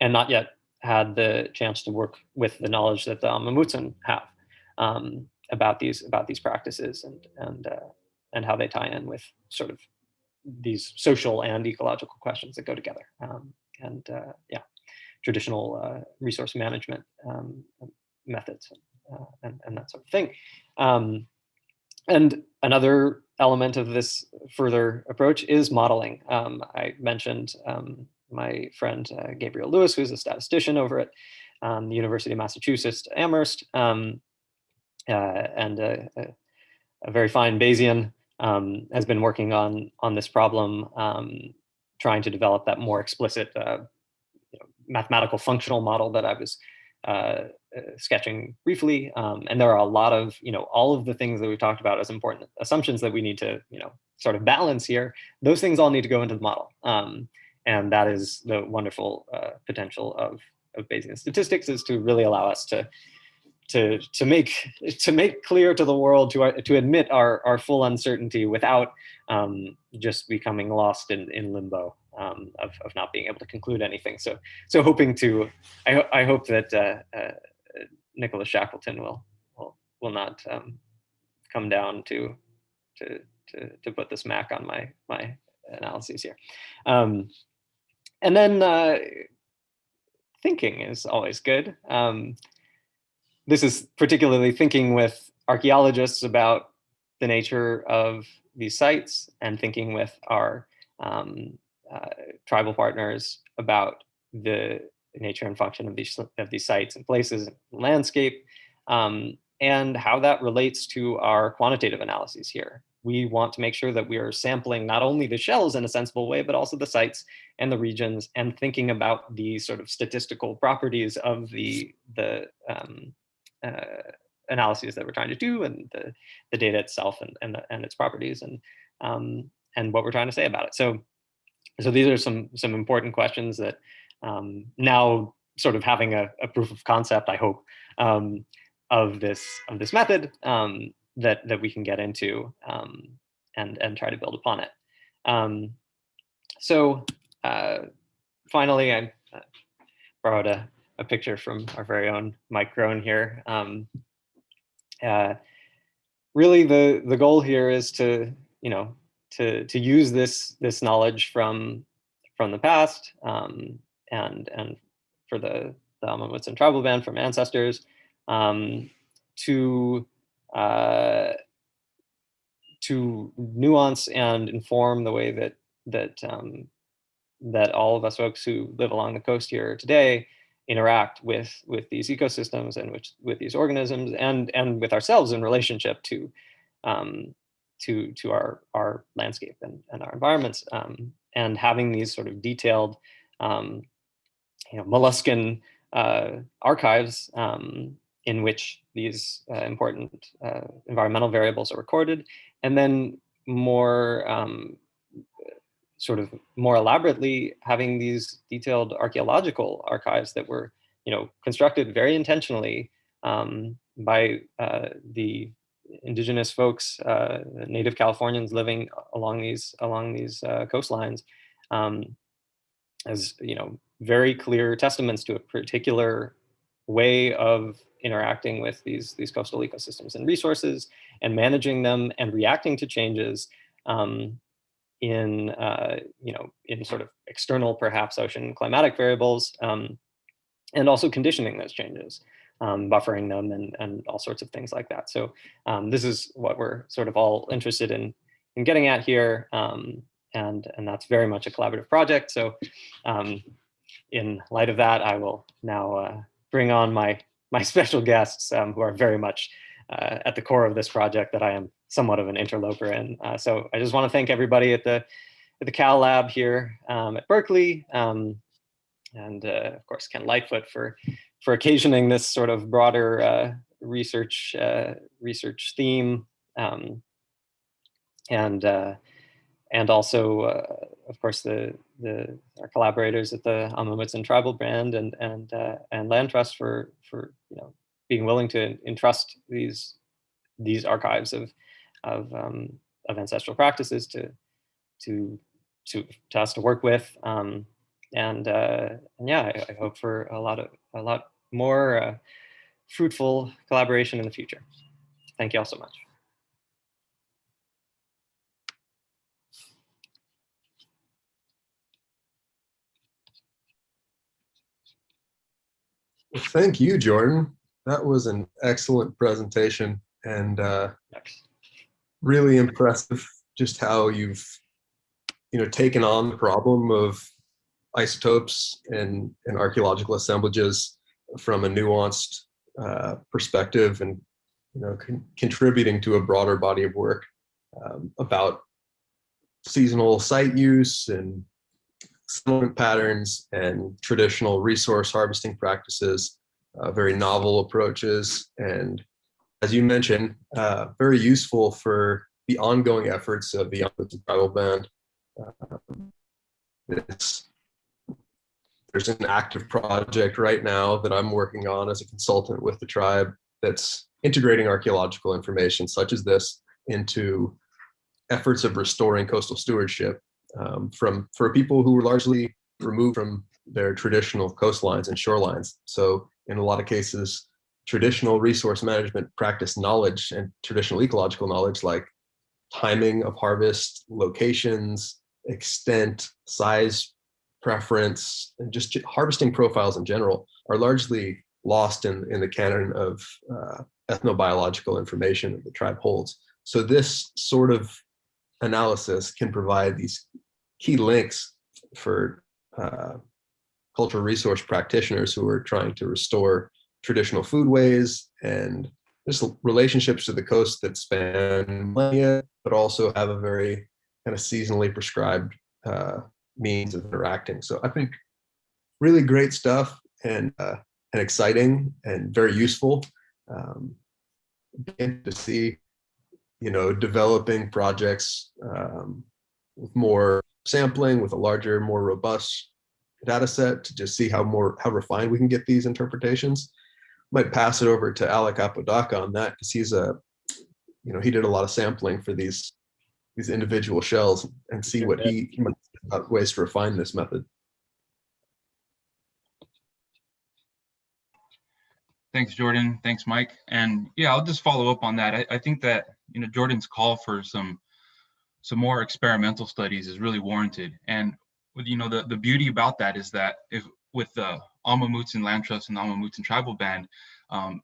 and not yet had the chance to work with the knowledge that the Amah Mutsun have um, about these about these practices and and uh, and how they tie in with sort of these social and ecological questions that go together. Um, and uh, yeah, traditional uh, resource management um, methods uh, and, and that sort of thing. Um, and another element of this further approach is modeling. Um, I mentioned um, my friend uh, Gabriel Lewis, who's a statistician over at um, the University of Massachusetts Amherst, uh, and a, a, a, very fine Bayesian, um, has been working on on this problem, um, trying to develop that more explicit uh, you know, mathematical functional model that I was uh, uh, sketching briefly. Um, and there are a lot of, you know, all of the things that we talked about as important assumptions that we need to, you know, sort of balance here. Those things all need to go into the model. Um, and that is the wonderful uh, potential of, of Bayesian statistics is to really allow us to to to make [laughs] to make clear to the world to to admit our our full uncertainty without um, just becoming lost in in limbo um, of of not being able to conclude anything. So so hoping to I I hope that uh, uh, Nicholas Shackleton will will will not um, come down to to to to put this Mac on my my analyses here. Um, and then uh, thinking is always good. This is particularly thinking with archaeologists about the nature of these sites and thinking with our um, uh, tribal partners about the nature and function of these of these sites and places and landscape um, and how that relates to our quantitative analyses here. We want to make sure that we are sampling not only the shells in a sensible way, but also the sites and the regions and thinking about the sort of statistical properties of the, the um, uh, analyses that we're trying to do and the, the data itself and, and, and its properties and, um, and what we're trying to say about it. So, so these are some, some important questions that um, now sort of having a, a, proof of concept, I hope, um, of this of this method um, that that we can get into um, and and try to build upon it. Um, so uh, finally, I uh, borrowed a, a picture from our very own Mike Grone here. Um, uh, really, the the goal here is to you know to to use this this knowledge from from the past um, and and for the the Mutsun tribal band from ancestors um, to uh, to nuance and inform the way that that um, that all of us folks who live along the coast here today interact with with these ecosystems and with with these organisms and and with ourselves in relationship to um, to to our our landscape and, and our environments um, and having these sort of detailed um, you know molluscan uh, archives um, in which these uh, important uh, environmental variables are recorded, and then more um, sort of more elaborately having these detailed archaeological archives that were you know constructed very intentionally um, by uh, the indigenous folks, uh, native Californians living along these along these uh, coastlines, um, as you know, very clear testaments to a particular way of interacting with these these coastal ecosystems and resources, and managing them and reacting to changes um, in uh, you know in sort of external, perhaps ocean climatic variables, um, and also conditioning those changes um, buffering them and, and all sorts of things like that. So um, this is what we're sort of all interested in, in getting at here. Um, and, and that's very much a collaborative project. So um, in light of that, I will now uh, bring on my, my [laughs] special guests um, who are very much uh, at the core of this project that I am somewhat of an interloper in. Uh, so I just want to thank everybody at the, at the Cal Lab here um, at Berkeley, and uh, of course Kent Lightfoot for for occasioning this sort of broader uh, research uh, research theme, um, and uh, and also uh, of course the the our collaborators at the Amah Mutsun Tribal Band and and and Land Trust for for you know being willing to entrust these these archives of of um, of ancestral practices to to to, to us to work with. Um, and, uh, and yeah, I, I, hope for a lot of a lot more uh, fruitful collaboration in the future. Thank you all so much. Well, thank you, Jordan. That was an excellent presentation and uh, really impressive just how you've you know taken on the problem of isotopes and, and archaeological assemblages from a nuanced uh, perspective and you know con contributing to a broader body of work um, about seasonal site use and settlement patterns and traditional resource harvesting practices, uh, very novel approaches, and as you mentioned, uh, very useful for the ongoing efforts of the Tribal Band. Um, there's an active project right now that I'm working on as a consultant with the tribe that's integrating archaeological information such as this into efforts of restoring coastal stewardship um, from for people who were largely removed from their traditional coastlines and shorelines. So in a lot of cases, traditional resource management practice knowledge and traditional ecological knowledge like timing of harvest, locations, extent, size preference, and just harvesting profiles in general are largely lost in, in the canon of uh, ethnobiological information that the tribe holds. So this sort of analysis can provide these key links for uh, cultural resource practitioners who are trying to restore traditional foodways and just relationships to the coast that span millennia, but also have a very kind of seasonally prescribed uh, means of interacting. So I think really great stuff and uh, and exciting and very useful um, to see, you know, developing projects um, with more sampling, with a larger, more robust data set to just see how more how refined we can get these interpretations. Might pass it over to Alec Apodaca on that because he's a, you know, he did a lot of sampling for these these individual shells and see what he, he might about ways to refine this method. Thanks, Jordan. Thanks, Mike. And yeah, I'll just follow up on that. I, I think that you know Jordan's call for some some more experimental studies is really warranted. And you know the the beauty about that is that if with the Amah Mutsun Land Trust and Amah Mutsun Tribal Band, um,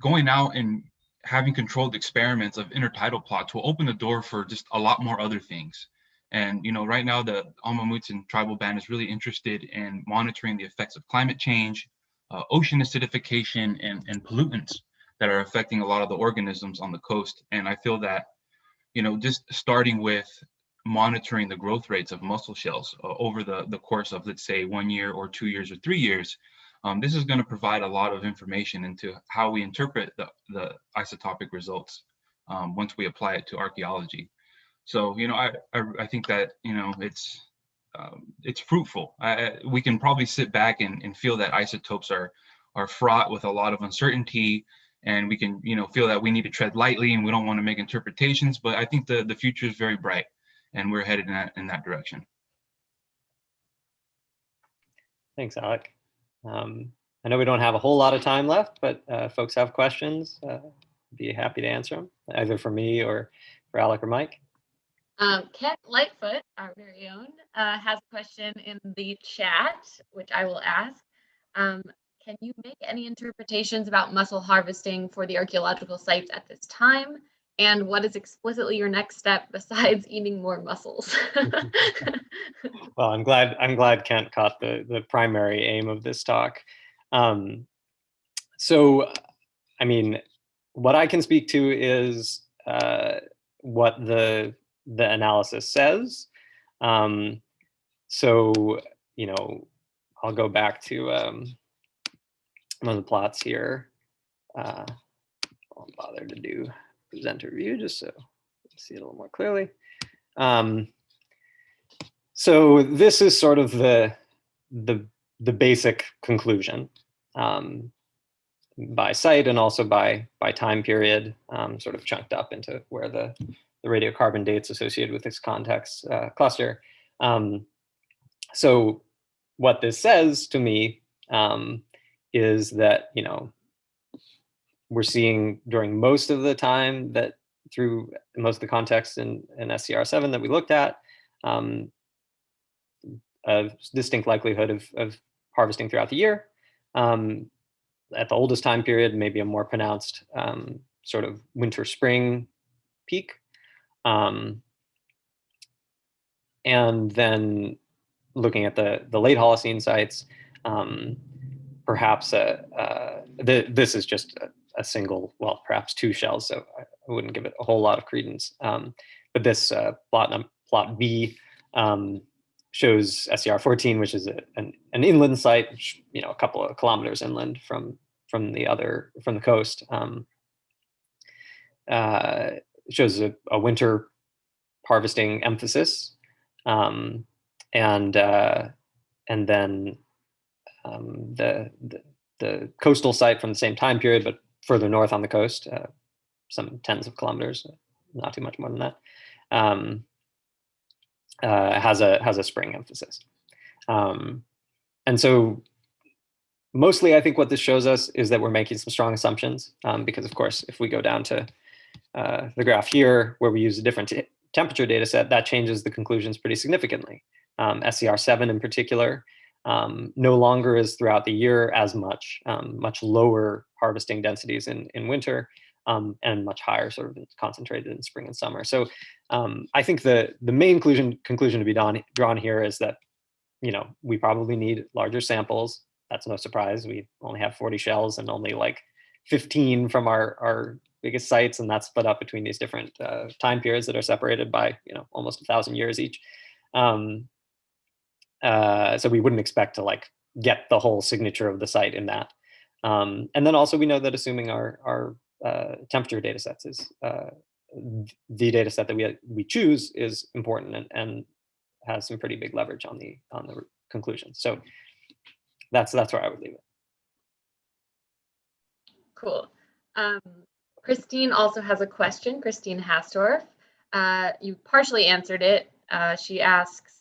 going out and having controlled experiments of intertidal plots will open the door for just a lot more other things. And you know, right now the Amah Mutsun tribal band is really interested in monitoring the effects of climate change, uh, ocean acidification, and, and pollutants that are affecting a lot of the organisms on the coast. And I feel that, you know, just starting with monitoring the growth rates of mussel shells uh, over the, the course of, let's say, one year or two years or three years, um, this is going to provide a lot of information into how we interpret the, the isotopic results um, once we apply it to archaeology. So, you know, I, I, I think that, you know, it's, um, it's fruitful. I, we can probably sit back and, and feel that isotopes are, are fraught with a lot of uncertainty and we can, you know, feel that we need to tread lightly and we don't want to make interpretations, but I think the, the future is very bright and we're headed in that, in that direction. Thanks, Alec. Um, I know we don't have a whole lot of time left, but uh, folks have questions. Uh, be happy to answer them, either for me or for Alec or Mike. Um, Kent Lightfoot, our very own, uh, has a question in the chat, which I will ask. Um, can you make any interpretations about mussel harvesting for the archaeological sites at this time? And what is explicitly your next step [laughs] besides eating more mussels? [laughs] [laughs] well, I'm glad I'm glad Kent caught the the primary aim of this talk. Um, so, I mean, what I can speak to is uh, what the the analysis says. Um, so, you know, I'll go back to um, one of the plots here. Uh, I won't bother to do presenter view just so see it a little more clearly. Um, so this is sort of the the the basic conclusion um, by site and also by by time period, um, sort of chunked up into where the the radiocarbon dates associated with this context uh, cluster. Um, so what this says to me um, is that you know we're seeing during most of the time that through most of the context in, in SCR7 that we looked at, um, a distinct likelihood of, of harvesting throughout the year. Um, at the oldest time period, maybe a more pronounced um, sort of winter spring peak. Um, and then looking at the, the late Holocene sites, um, perhaps a, uh, the, this is just a, single, well, perhaps two shells, so I, wouldn't give it a whole lot of credence. Um, but this uh, plot, plot B um, shows SCR 14, which is a, an, an, inland site, which, you know, a couple of kilometers inland from from the other from the coast. Um, uh, shows a, a, winter harvesting emphasis, um, and uh, and then um, the, the, the coastal site from the same time period, but further north on the coast, uh, some tens of kilometers, not too much more than that, um, uh, has a has a spring emphasis. Um, and so mostly I think what this shows us is that we're making some strong assumptions um, because of course, if we go down to uh, the graph here where we use a different temperature data set, that changes the conclusions pretty significantly. Um, SCR7 in particular um, no longer is throughout the year as much, um, much lower harvesting densities in, in winter um, and much higher sort of concentrated in spring and summer. So um, I think the, the main conclusion, conclusion to be drawn, drawn here is that, you know, we probably need larger samples. That's no surprise. We only have 40 shells and only like 15 from our, our biggest sites and that's split up between these different uh, time periods that are separated by, you know, almost a thousand years each. Um, uh, so we wouldn't expect to like get the whole signature of the site in that. Um, and then also we know that assuming our, our uh, temperature data sets is uh, the data set that we, we choose is important and, and has some pretty big leverage on the on the conclusion. So that's that's where I would leave it. Cool. Um, Christine also has a question. Christine Hastorf. Uh, you partially answered it. Uh, she asks,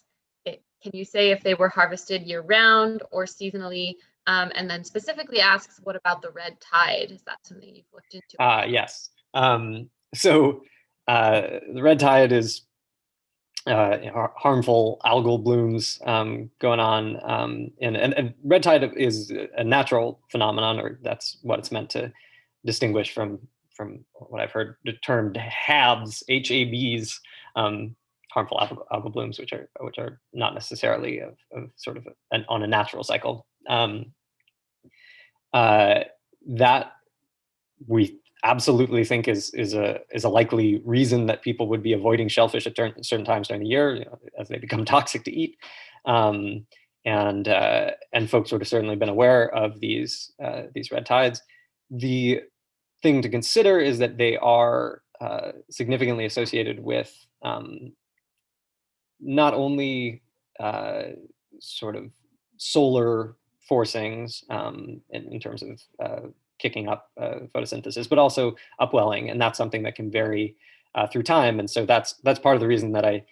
can you say if they were harvested year round or seasonally? Um, and then specifically asks, what about the red tide? Is that something you've looked into? Uh, yes. Um, so uh, the red tide is uh, harmful algal blooms um, going on. Um, and, and, and, red tide is a natural phenomenon, or that's what it's meant to distinguish from from what I've heard the termed HABs, H-A-Bs, um, harmful algal, algal blooms, which are which are not necessarily of, of sort of an, on a natural cycle. Um, uh, that we absolutely think is is a is a likely reason that people would be avoiding shellfish at certain times during the year, you know, as they become [laughs] toxic to eat. Um, and uh, and folks would have certainly been aware of these uh, these red tides. The thing to consider is that they are uh, significantly associated with um, not only uh, sort of solar forcings um, in, in, terms of uh, kicking up uh, photosynthesis, but also upwelling, and that's something that can vary uh, through time. And so that's that's part of the reason that I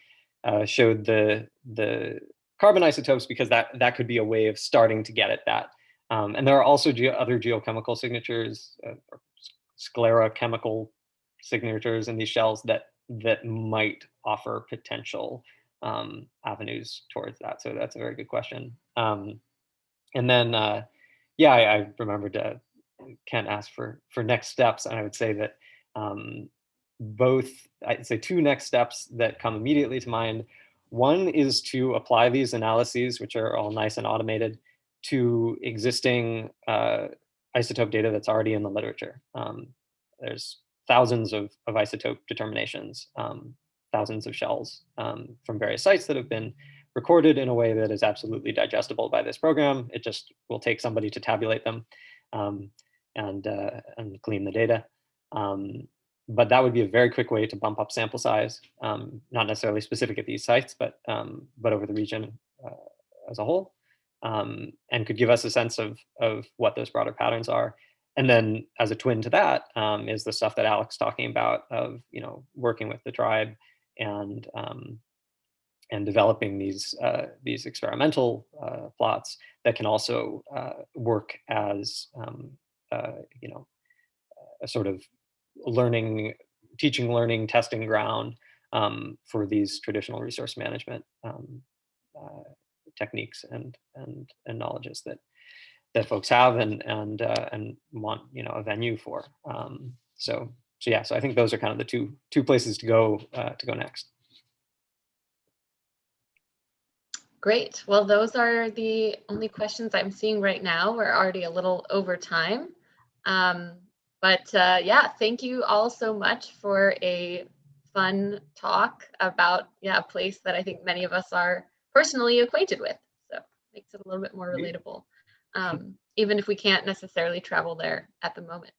uh, showed the the carbon isotopes because that that could be a way of starting to get at that. Um, and there are also ge other geochemical signatures, uh, sclerochemical signatures in these shells that that might offer potential um, avenues towards that. So that's a very good question. Um, and then, uh, yeah, I, I remembered uh, Kent asked for for next steps, and I would say that um, both, I'd say two next steps that come immediately to mind. One is to apply these analyses, which are all nice and automated, to existing uh, isotope data that's already in the literature. Um, there's thousands of, of isotope determinations, um, thousands of shells um, from various sites that have been recorded in a way that is absolutely digestible by this program. It just will take somebody to tabulate them um, and, uh, and clean the data. Um, but that would be a very quick way to bump up sample size, um, not necessarily specific at these sites, but, um, but over the region uh, as a whole, um, and could give us a sense of, of what those broader patterns are. And then as a twin to that is the stuff that Alex talking about of, you know, working with the tribe and um, and developing these uh, these experimental uh, plots that can also uh, work as um, uh, you know a sort of learning, teaching, learning, testing ground um, for these traditional resource management um, uh, techniques and and and knowledges that that folks have and and uh, and want you know a venue for. Um, so so yeah, so I think those are kind of the two two places to go to go next. Great. Well, those are the only questions I'm seeing right now. We're already a little over time. Um, but uh, yeah, thank you all so much for a fun talk about yeah, a place that I think many of us are personally acquainted with. So makes it a little bit more relatable, um, even if we can't necessarily travel there at the moment.